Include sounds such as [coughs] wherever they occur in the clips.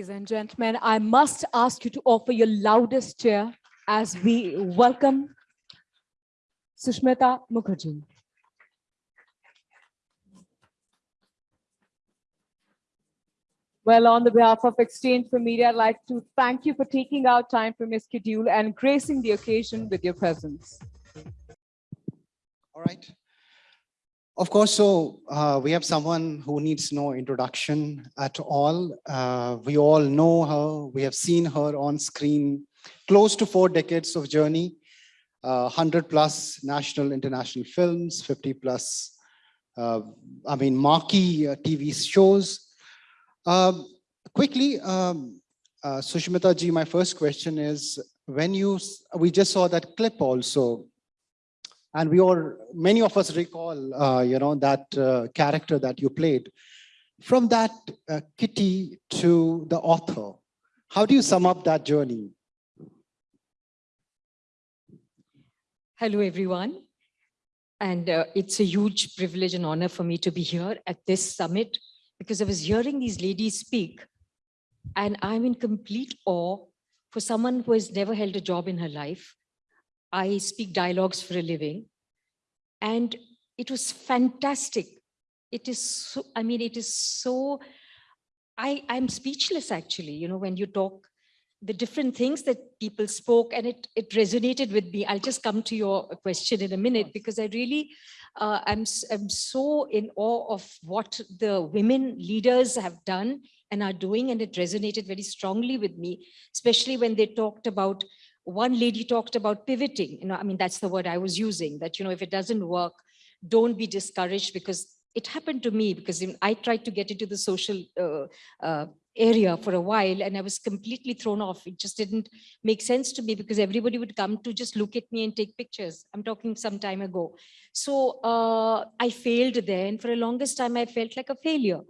Ladies and gentlemen, I must ask you to offer your loudest cheer as we welcome Sushmita Mukherjee. Well, on the behalf of exchange4media, I'd like to thank you for taking out time from your schedule and gracing the occasion with your presence. All right. Of course, so uh, we have someone who needs no introduction at all. Uh, we all know her. We have seen her on screen, close to four decades of journey, uh, 100 plus national, international films, 50 plus, uh, I mean, marquee uh, TV shows. Um, quickly, um, uh, Sushmita ji, my first question is, when you, we just saw that clip also and we all, many of us recall, uh, you know, that uh, character that you played. From that uh, kitty to the author, how do you sum up that journey? Hello, everyone. And uh, it's a huge privilege and honor for me to be here at this summit because I was hearing these ladies speak and I'm in complete awe for someone who has never held a job in her life I speak dialogues for a living. And it was fantastic. It is so, I mean, it is so, I, I'm speechless actually, you know, when you talk, the different things that people spoke and it, it resonated with me. I'll just come to your question in a minute because I really, uh, I'm, I'm so in awe of what the women leaders have done and are doing and it resonated very strongly with me, especially when they talked about one lady talked about pivoting. You know i mean that's the word i was using that you know if it doesn't work don't be discouraged because it happened to me because i tried to get into the social uh, uh, area for a while and i was completely thrown off. It just didn't make sense to me because everybody would come to just look at me and take pictures. I'm talking some time ago. So uh, i failed there and for a longest time i felt like a failure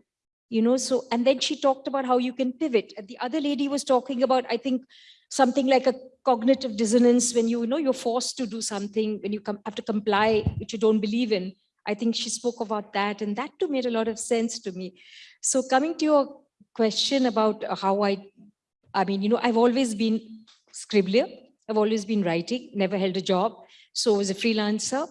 you know so and then she talked about how you can pivot. And the other lady was talking about i think something like a cognitive dissonance when you, you know you're forced to do something when you come have to comply which you don't believe in. I think she spoke about that and that too made a lot of sense to me. So coming to your question about how i i mean you know i've always been scribbler. I've always been writing never held a job. So I was a freelancer.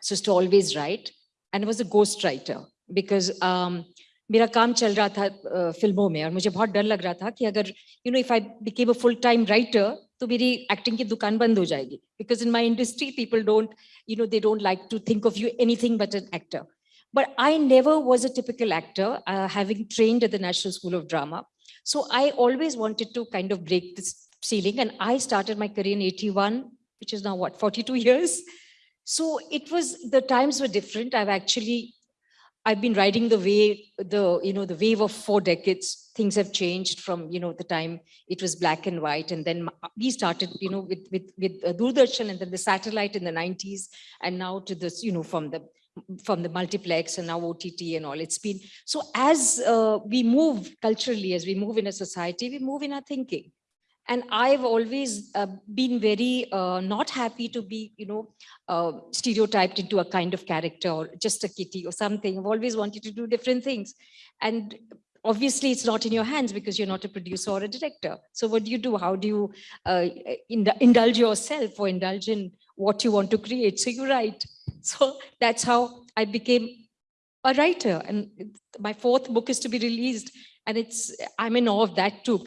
So to always write. And I was a ghostwriter because um, मेरा काम चल रहा था फिल्मों में और मुझे बहुत डर लग रहा था कि अगर you know if I became a full time writer तो मेरी एक्टिंग की दुकान बंद हो जाएगी because in my industry people don't you know they don't like to think of you anything but an actor but I never was a typical actor, uh, having trained at the National School of Drama. So I always wanted to kind of break this ceiling and I started my career in 81, which is now what, 42 years. So it was, the times were different. I've actually I've been riding the wave, the, you know, the wave of four decades. Things have changed from, you know, the time it was black and white. And then we started, you know, with, with, with Doordarshan and then the satellite in the 90s and now to this, you know, from the from the multiplex and now OTT and all. It's been, so as uh, we move culturally, as we move in a society, we move in our thinking and I've always uh, been very uh, not happy to be, you know, uh, stereotyped into a kind of character or just a kitty or something. I've always wanted to do different things. And obviously it's not in your hands because you're not a producer or a director. So what do you do? How do you uh, indulge yourself or indulge in what you want to create? So you write. So that's how I became a writer. And my fourth book is to be released. And it's I'm in awe of that too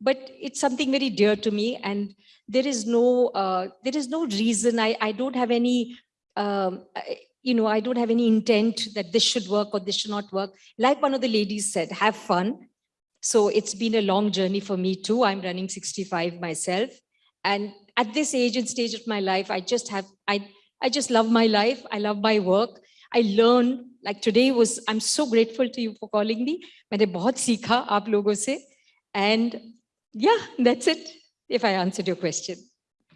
but it's something very dear to me and there is no uh, there is no reason i i don't have any um, you know i don't have any intent that this should work or this should not work like one of the ladies said have fun so it's been a long journey for me too i'm running 65 myself and at this age and stage of my life i just have i i just love my life i love my work i learn like today was i'm so grateful to you for calling me मैंने बहुत सीखा आप लोगों से and yeah, that's it, if I answered your question.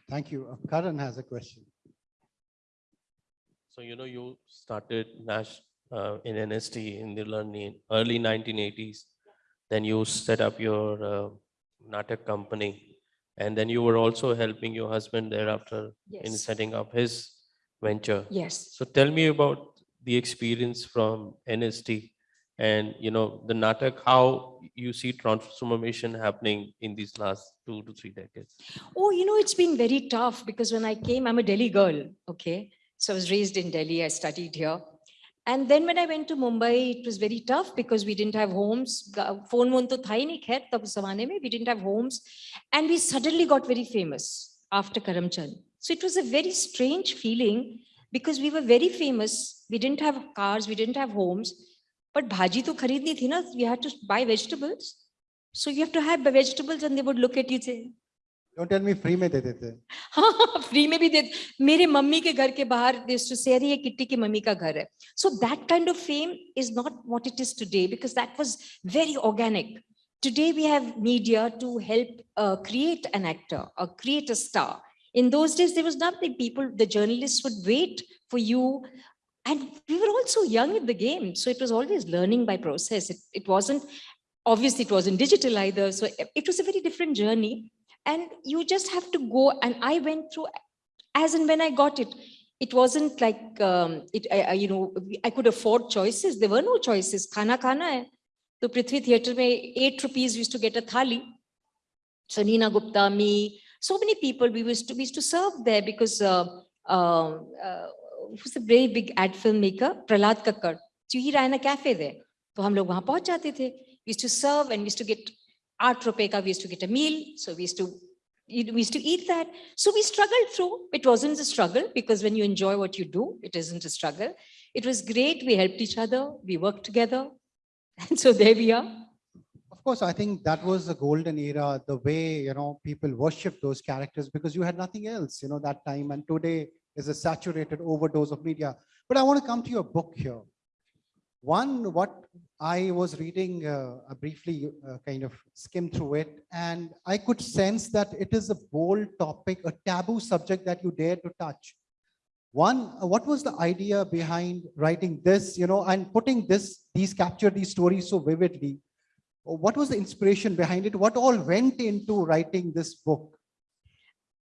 Thank you. Uh, Karan has a question. So, you know, you started Nash uh, in NSD in the learning early 1980s. Then you set up your uh, Natak company. And then you were also helping your husband thereafter yes. in setting up his venture. Yes. So tell me about the experience from NSD And, you know, the Natak, how you see transformation happening in these last two to three decades? Oh, you know, it's been very tough because when I came, I'm a Delhi girl, okay? So I was raised in Delhi, I studied here. And then when I went to Mumbai, it was very tough because we didn't have homes. Phone won to tha hi nahi khair we didn't have homes. And we suddenly got very famous after Karamchand. So it was a very strange feeling because we were very famous. We didn't have cars, we didn't have homes. But bhaji to kharidni thi na, we had to buy vegetables. So you have to have vegetables and they would look at you and say, Don't tell me free में दे देते हैं. हाँ [laughs] free में भी दे मेरे mummy के घर के बाहर देश टू से ये किट्टी की मम्मी का घर है so that kind of fame is not what it is today because that was very organic today we have media to help uh, create an actor or create a star in those days there was nothing people the journalists would wait for you and we were also young in the game. So it was always learning by process. It, it wasn't, obviously it wasn't digital either. So it was a very different journey. And you just have to go. And I went through as and when I got it it wasn't like um, it I, I, you know I could afford choices. There were no choices. Khana khana hai. So Prithvi Theatre me eight rupees used to get a thali. So Neena Gupta, me, so many people we used to we used to serve there because uh, um, uh, uh, who's a very big ad filmmaker, Prahlad Kakar. So he ran a cafe there. So we go there. We used to serve and we used to get art Tropeka, we used to get a meal. So we used to we used to eat that. So we struggled through. It wasn't a struggle because when you enjoy what you do, it isn't a struggle. It was great. We helped each other. We worked together. [laughs] And so there we are. Of course, I think that was the golden era, the way, you know, people worship those characters because you had nothing else, you know, that time. And today, is a saturated overdose of media. But I want to come to your book here. One, what I was reading, uh, briefly uh, kind of skimmed through it, and I could sense that it is a bold topic, a taboo subject that you dare to touch. One, uh, what was the idea behind writing this, you know, and putting this, these capture these stories so vividly? What was the inspiration behind it? What all went into writing this book?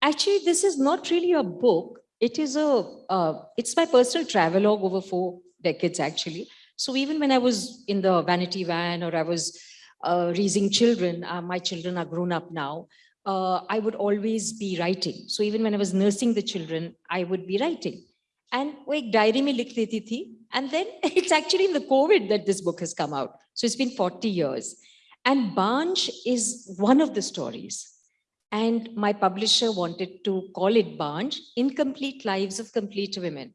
Actually, this is not really a book it is a, uh, it's my personal travelogue over four decades actually. So even when I was in the vanity van or I was uh, raising children, uh, my children are grown up now, uh, I would always be writing. So even when I was nursing the children, I would be writing. And like diary me likh deti thi. And then [laughs] it's actually in the COVID that this book has come out. So it's been 40 years. And Banj is one of the stories. And my publisher wanted to call it Banj, Incomplete Lives of Complete Women.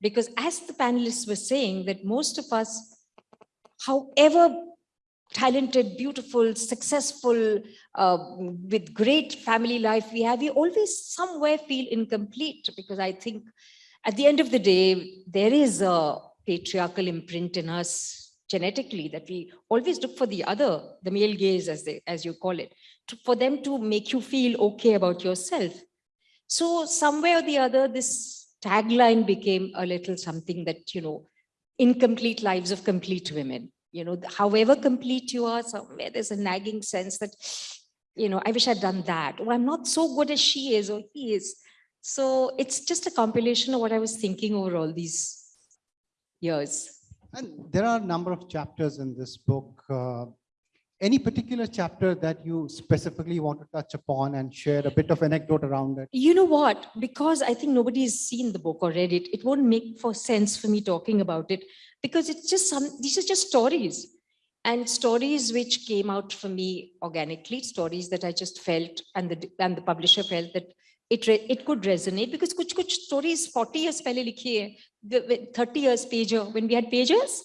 Because as the panelists were saying that most of us, however talented, beautiful, successful, uh, with great family life we have, we always somewhere feel incomplete because I think at the end of the day, there is a patriarchal imprint in us genetically that we always look for the other, the male gaze as they, as you call it, to, for them to make you feel okay about yourself. So somewhere or the other, this tagline became a little something that, you know, incomplete lives of complete women. You know, however complete you are, somewhere there's a nagging sense that, you know, I wish I'd done that, or I'm not so good as she is or he is. So it's just a compilation of what I was thinking over all these years. And there are a number of chapters in this book. Uh, any particular chapter that you specifically want to touch upon and share a bit of anecdote around it? You know what? Because I think nobody has seen the book or read it, it won't make for sense for me talking about it because it's just some, these are just stories and stories which came out for me organically, stories that I just felt and the, and the publisher felt that it, it could resonate because kuch kuch stories 40 years pehle likhi hai, the- the 30 years pager, when we had pagers.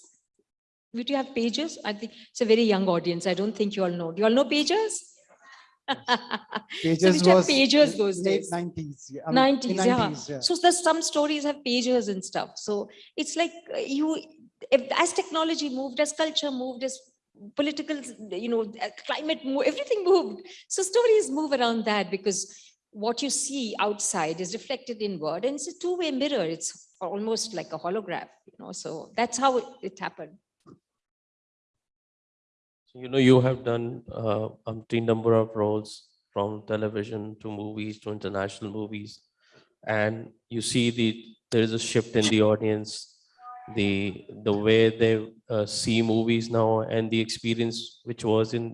Would you have pages? I think it's a very young audience. I don't think you all know. Do you all know pagers? [laughs] Pages have was pages those days. 90s. yeah, I mean, in 90s, yeah. yeah. So there's some stories have pages and stuff. So it's like uh, you, if, as technology moved, as culture moved, as political, you know, uh, climate moved, everything moved. So stories move around that because what you see outside is reflected inward and it's a two-way mirror. It's almost like a holograph, you know, so that's how it, it happened. So, you know, you have done uh, umpteen number of roles from television to movies to international movies. And you see the, there is a shift in the audience. the the way they uh, see movies now and the experience which was in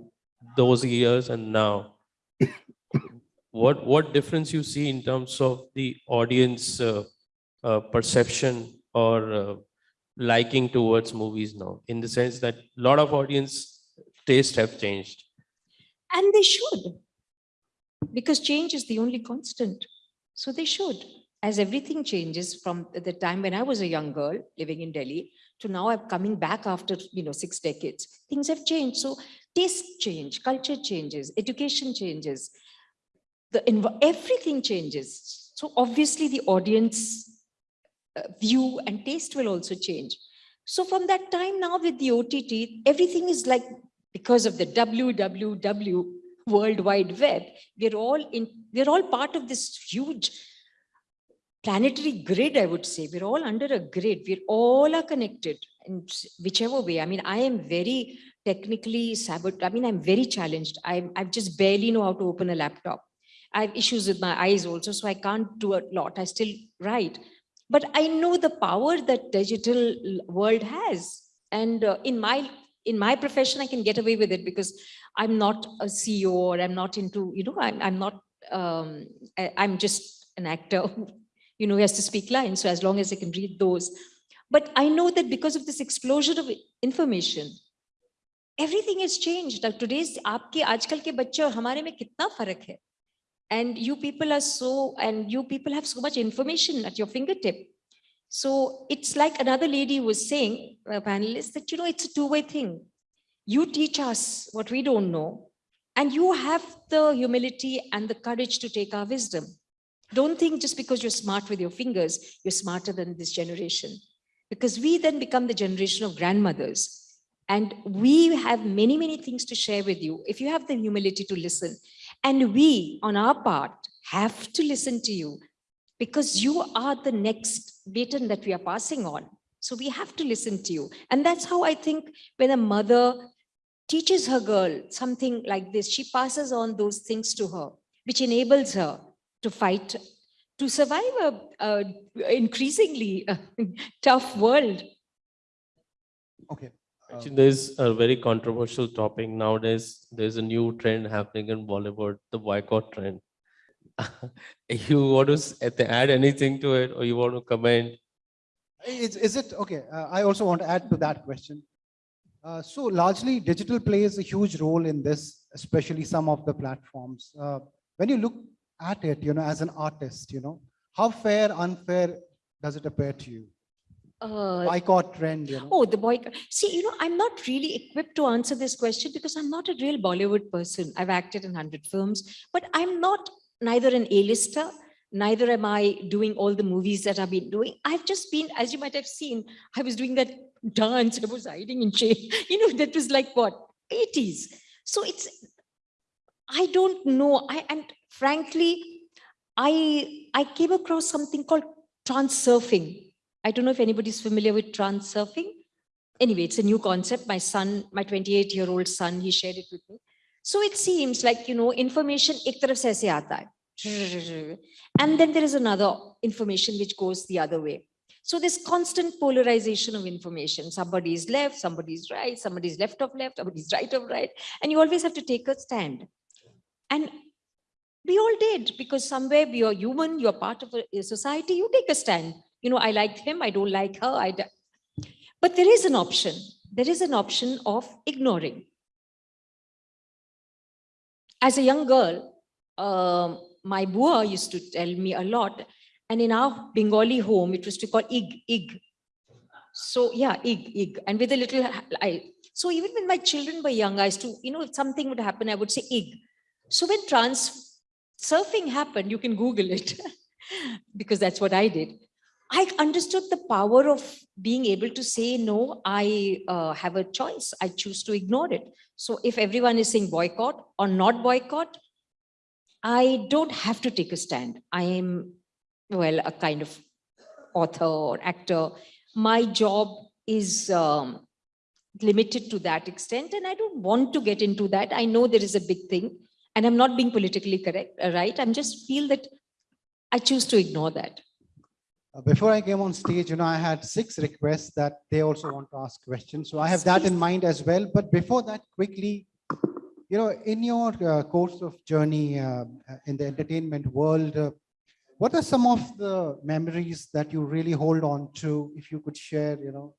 those years and now [coughs] what what difference you see in terms of the audience uh, uh, perception or uh, liking towards movies now in the sense that a lot of audience taste have changed And they should. Because change is the only constant. So they should. As everything changes from the time when I was a young girl living in Delhi to now I'm coming back after, you know, six decades, things have changed. So taste change, culture changes, education changes. The, everything changes. So obviously the audience Uh, view and taste will also change. So from that time now with the OTT, everything is like because of the www world wide web we're all in we're all part of this huge planetary grid i would say. We're all under a grid. We're all are connected in whichever way. I mean i am very technically sabot i mean i'm very challenged. I i just barely know how to open a laptop. I have issues with my eyes also so i can't do a lot. I still write but i know the power that digital world has and uh, in my in my profession, I can get away with it because I'm not a CEO or I'm not into, you know, I'm, I'm not, um, I, am just an actor who, [laughs] you know, has to speak lines. So as long as I can read those. But I know that because of this explosion of information, everything has changed. Now, today's आपके आजकल के बच्चे और हमारे में कितना फर्क है? and you people are so, and you people have so much information at your fingertip. So it's like another lady was saying, a panelist, that, you know, it's a two-way thing. You teach us what we don't know, and you have the humility and the courage to take our wisdom. Don't think just because you're smart with your fingers, you're smarter than this generation. Because we then become the generation of grandmothers. And we have many, many things to share with you if you have the humility to listen. And we, on our part, have to listen to you because you are the next baton that we are passing on. So we have to listen to you. And that's how I think when a mother teaches her girl something like this, she passes on those things to her, which enables her to fight, to survive a, a increasingly [laughs] tough world. Okay. Uh, Actually, there's a very controversial topic nowadays. There's a new trend happening in Bollywood, the boycott trend. [laughs] you want to add anything to it or you want to comment? Is, is it, okay, uh, I also want to add to that question. Uh, so largely digital plays a huge role in this, especially some of the platforms. Uh, when you look at it, you know, as an artist, you know, how fair, unfair does it appear to you? Uh, Boycott trend, you know? Oh, the boy. See, you know, I'm not really equipped to answer this question because I'm not a real Bollywood person. I've acted in 100 films, but I'm not neither an A-lister, neither am I doing all the movies that I've been doing. I've just been, as you might have seen, I was doing that dance, I was hiding in shame. [laughs] You know, that was like what, 80s. So it's, I don't know. I And frankly, I, I came across something called transurfing. I don't know if anybody's familiar with transurfing. Anyway, it's a new concept. My son, my 28 year old son, he shared it with me. So it seems like, you know, information ek taraf aata hai. And then there is another information which goes the other way. So this constant polarization of information, somebody is left, somebody is right, somebody is left of left, somebody is right of right. And you always have to take a stand. And we all did because somewhere we are human, you're part of a society, you take a stand. You know, I liked him, I don't like her. I but there is an option. There is an option of ignoring. As a young girl, um, my bua used to tell me a lot. And in our Bengali home, it was to call ig, ig. So yeah, ig, ig. And with a little, I, so even when my children were young, I used to, you know, if something would happen, I would say ig. So when trans surfing happened, you can Google it [laughs] because that's what I did. I understood the power of being able to say, no, I uh, have a choice. I choose to ignore it. So if everyone is saying boycott or not boycott, I don't have to take a stand. I am, well, a kind of author or actor. My job is um, limited to that extent and I don't want to get into that. I know there is a big thing and I'm not being politically correct, uh, right? I'm just feel that I choose to ignore that. Uh, Before I came on stage, you know, I had six requests that they also want to ask questions. So I have that in mind as well. But before that, quickly, you know, in your uh, course of journey uh, uh, in the entertainment world, uh, what are some of the memories that you really hold on to? If you could share, you know,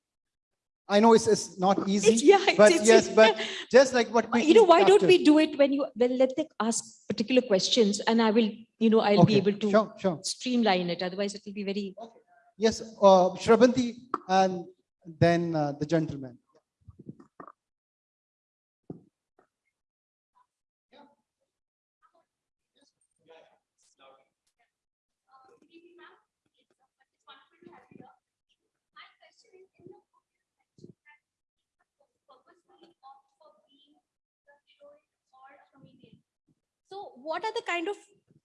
I know it's, it's not It's- easy, yeah, it's- but it's- yes, but [laughs] just like what. You know, why don't we do it when you, when let them ask particular questions and I will, you know, I'll be able to Sure, sure. streamline it. Otherwise it will be very, Yes, uh, Shravanti and then uh, the gentleman. My question is, in the book, you mentioned that you purposefully opt for being the heroine or a comedian. So what are the kind of,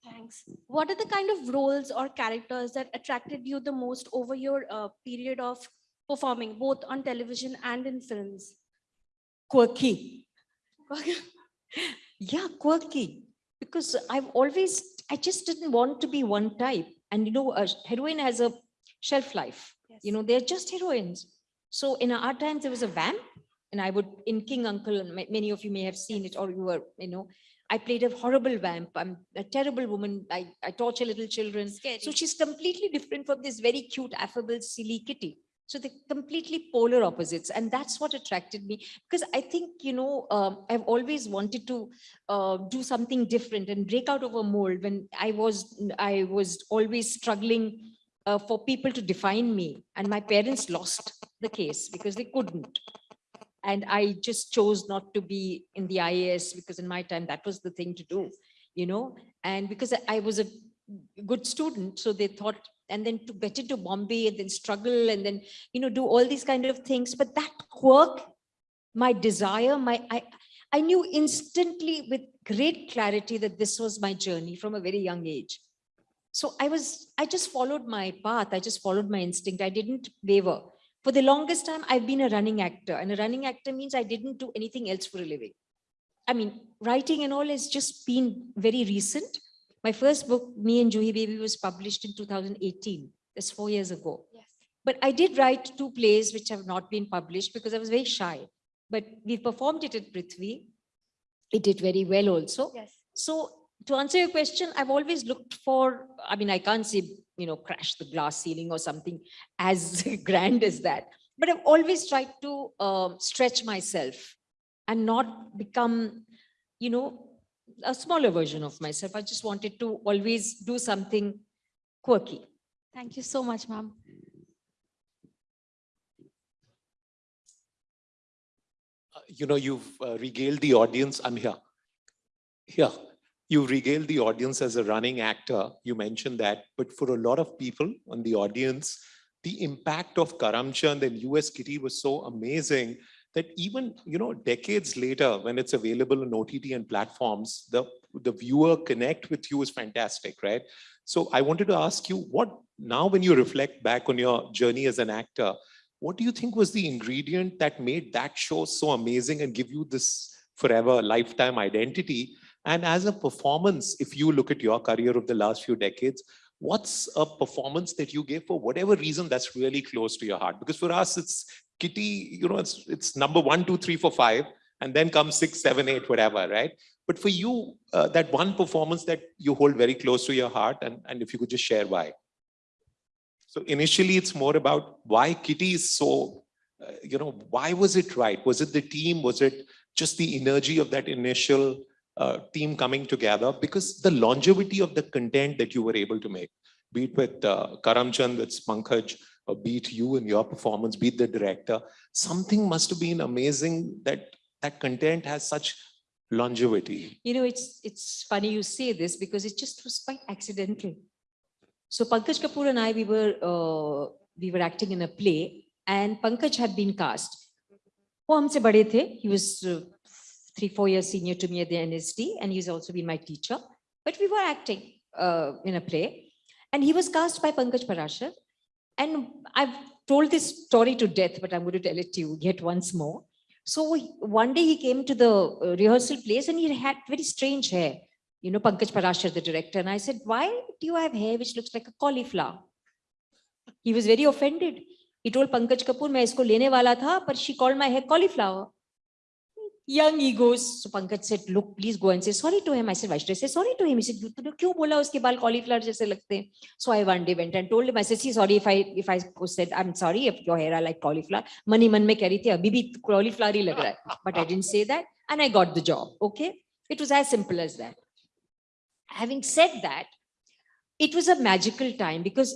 thanks, what are the kind of roles or characters that attracted you the most over your uh, period of performing, both on television and in films? quirky. Yeah, quirky. Because I've always, I just didn't want to be one type. And you know, a heroine has a shelf life. You know, they're just heroines. So in our times, there was a vamp and I would, in King Uncle, many of you may have seen it or you were, you know, I played a horrible vamp. I'm a terrible woman. I, I torture little children. Scary. So she's completely different from this very cute, affable, silly kitty. So they're completely polar opposites. And that's what attracted me because I think, you know, um, I've always wanted to uh, do something different and break out of a mold when I was, I was always struggling uh, for people to define me. And my parents lost the case because they couldn't. And I just chose not to be in the IAS because in my time, that was the thing to do, you know, and because I- was a good student, so they thought, and then to get into Bombay and then struggle and then, you know, do all these kind of things. But that quirk, my desire, my, I, I knew instantly with great clarity that this was my journey from a very young age. So I was, I just followed my path. I just followed my instinct. I didn't waver. For the longest time, I've been a running actor and a running actor means I didn't do anything else for a living. I mean, writing and all has just been very recent. My first book, Me and Juhi Baby was published in 2018. That's four years ago. Yes. But I did write two plays which have not been published because I was very shy. But we performed it at Prithvi. It did very well also. Yes. So to answer your question, I've always looked for, I mean, I can't say, you know, crash the glass ceiling or something as [laughs] grand as that. But I've always tried to um, stretch myself and not become, you know, a smaller version of myself. I just wanted to always do something quirky. Thank you so much, ma'am. uh, you know, you've uh, regaled the audience. I'm here. Here, you regaled the audience as a running actor. You mentioned that, but for a lot of people on the audience, the impact of Karamchand and US Kitty was so amazing that even, you know, decades later, when it's available on OTT and platforms, the, the viewer connect with you is fantastic, right? So I wanted to ask you what, now when you reflect back on your journey as an actor, what do you think was the ingredient that made that show so amazing and give you this forever lifetime identity? And as a performance, if you look at your career of the last few decades, what's a performance that you gave for whatever reason that's really close to your heart? Because for us, it's Kitty, you know, it's, it's number one, two, three, four, five, and then comes six, seven, eight, whatever, right? But for you, uh, that one performance that you hold very close to your heart, and, and if you could just share why. So initially, it's more about why Kitty is so, uh, you know, why was it right? Was it the team? Was it just the energy of that initial uh, team coming together? Because the longevity of the content that you were able to make, be it with uh, Karamchand, with Pankaj, or be it you and your performance, be it the director, something must have been amazing that that content has such longevity. You know, it's, it's funny you say this because it just was quite accidental. So Pankaj Kapoor and I, we were, uh, we were acting in a play and Pankaj had been cast. वो हमसे बड़े थे. He was uh, three, four years senior to me at the NSD and he's also been my teacher. But we were acting uh, in a play and he was cast by Pankaj Parashar. And I've told this story to death, but I'm going to tell it to you yet once more. So he- one day he came to the uh, rehearsal place and he had very strange hair. You know, Pankaj Parashar, the director. And I said, why do you have hair which looks like a cauliflower? He was very offended. He told Pankaj Kapoor, मैं इसको लेने वाला था, but she called my hair cauliflower. Young egos. So Pankaj said, look, please go and say sorry to him. I said, why should I say sorry to him? He said, "You- तूने क्यों बोला उसके बाल cauliflower जैसे लगते हैं? So I one day went and told him, I said, see, sorry if I, if I said, I'm sorry if your hair are like cauliflower. Money मन में कह रही थी, अभी भी cauliflower ही लग रहा है. But I didn't say that and I got the job. Okay. It was as simple as that. Having said that, it was a magical time because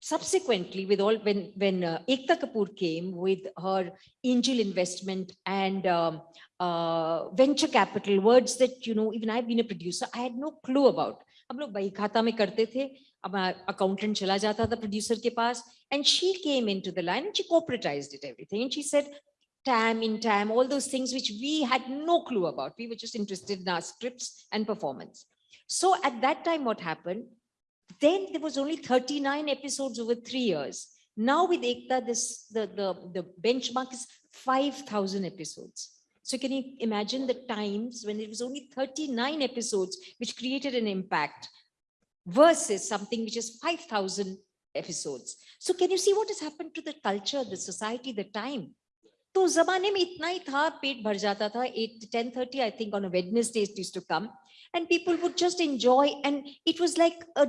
subsequently with all when when uh, Ekta Kapoor came with her angel investment and um, uh, venture capital words that you know even I've been a producer I had no clue about हम लोग बही खाता में करते थे अब accountant चला जाता था producer के पास and she came into the line and she corporatized it everything and she said TAM in TAM all those things which we had no clue about we were just interested in our scripts and performance so at that time what happened then there was only 39 episodes over three years. Now with Ekta, this the, the, the benchmark is 5,000 episodes. So can you imagine the times when it was only 39 episodes, which created an impact versus something which is 5,000 episodes. So can you see what has happened to the culture, the society, the time? तो उस जमाने में इतना ही था पेट भर जाता था 8 10:30 I think on a Wednesday it used to come and people would just enjoy and it was like a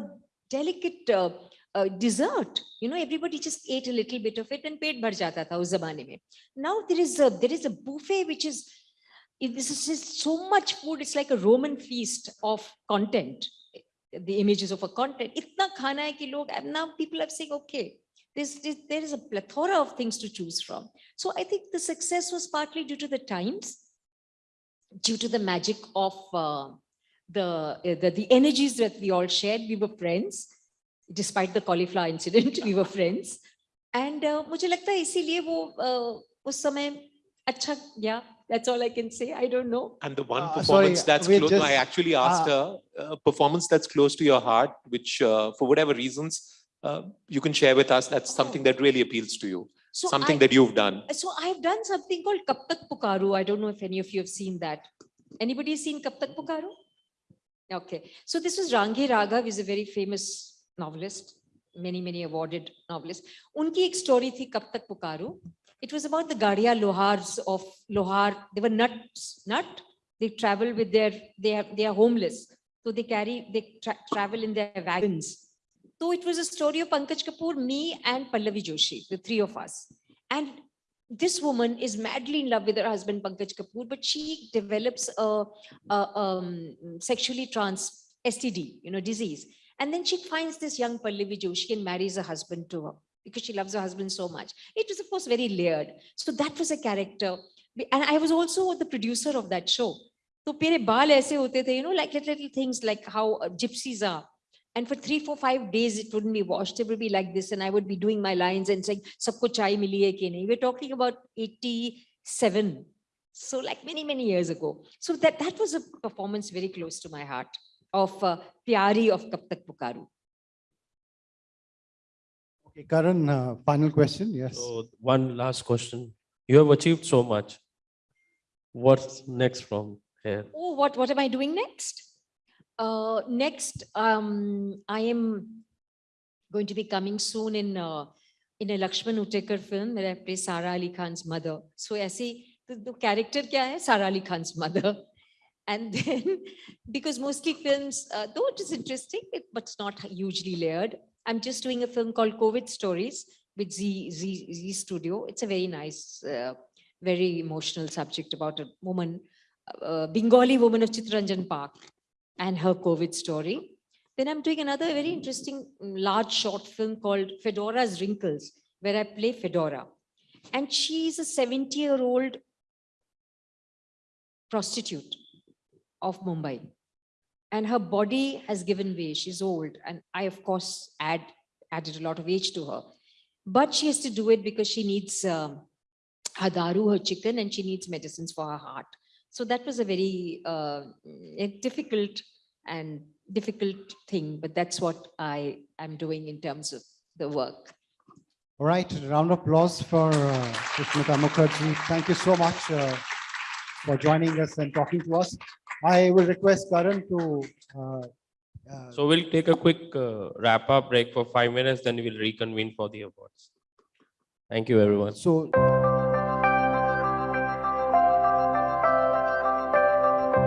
delicate uh, uh, dessert. You know everybody just ate a little bit of it and paid. bhar jata tha us mein. Now there is a there is a buffet which is this is just so much food it's like a roman feast of content. The images of a content. Itna khana hai ki log now people are saying okay there's, there is a plethora of things to choose from. So i think the success was partly due to the times due to the magic of uh, the, eh, the, the energies that we all shared, we were friends. Despite the cauliflower [laughs] incident, we were friends. And uh, मुझे yeah that's all i can say i don't know and the one uh, performance sorry, that's close just, i actually uh, asked uh, her a performance that's close to your heart which uh, for whatever reasons uh, you can share with us that's something that really appeals to you so something I, that you've done so i've done something called Kab Tak Pukarun i don't know if any of you have seen that anybody seen Kab Tak Pukarun okay so this was Rangi Raghav is a very famous novelist many many awarded novelist उनकी एक story थी कब तक पुकारो it was about the Gadia Lohars of Lohar they were nuts nut they travel with their they are they are homeless so they carry they tra travel in their wagons so it was a story of Pankaj Kapoor me and Pallavi Joshi the three of us and this woman is madly in love with her husband Pankaj Kapoor, but she develops a, a um, sexually trans STD, you know, disease. And then she finds this young Pallavi Joshi and marries her husband to her because she loves her husband so much. It was, of course, very layered. So that was a character. And I was also the producer of that show. So, you know, like little things like how gypsies are and for three, four, five days, it wouldn't be washed. It would be like this. And I would be doing my lines and saying, Sabko chai mili hai ki nahi. We're talking about 87. So like many, many years ago. So that, that was a performance very close to my heart of uh, Pyari of Kab Tak Pukarun. Okay, Karan, uh, final question. Yes. So one last question. You have achieved so much. What's next from here? Oh, what, what am I doing next? Uh, next, um, I am going to be coming soon in uh, in a Laxman Utekar film that I play Sara Ali Khan's mother. So, aise, the, the character kya hai? Sara Ali Khan's mother. [laughs] And then, because mostly films, uh, though it is interesting, it, but it's not hugely layered. I'm just doing a film called COVID Stories with Z, Z, Z Studio. It's a very nice, uh, very emotional subject about a woman, uh, Bengali woman of Chittaranjan Park and her COVID story. Then I'm doing another very interesting mm, large short film called Fedora's Wrinkles, where I play Fedora. And she's a 70 year old prostitute of Mumbai. And her body has given way. She's old. And I, of course, add, added a lot of age to her. But she has to do it because she needs um, her daru, her chicken, and she needs medicines for her heart. So that was a very uh, a difficult and difficult thing, but that's what I am doing in terms of the work. All right, round of applause for uh, Sushmita Mukherjee. Thank you so much uh, for joining us and talking to us. I will request Karan to uh, Uh, So we'll take a quick uh, wrap up break for five minutes, then we'll reconvene for the awards. Thank you, everyone. So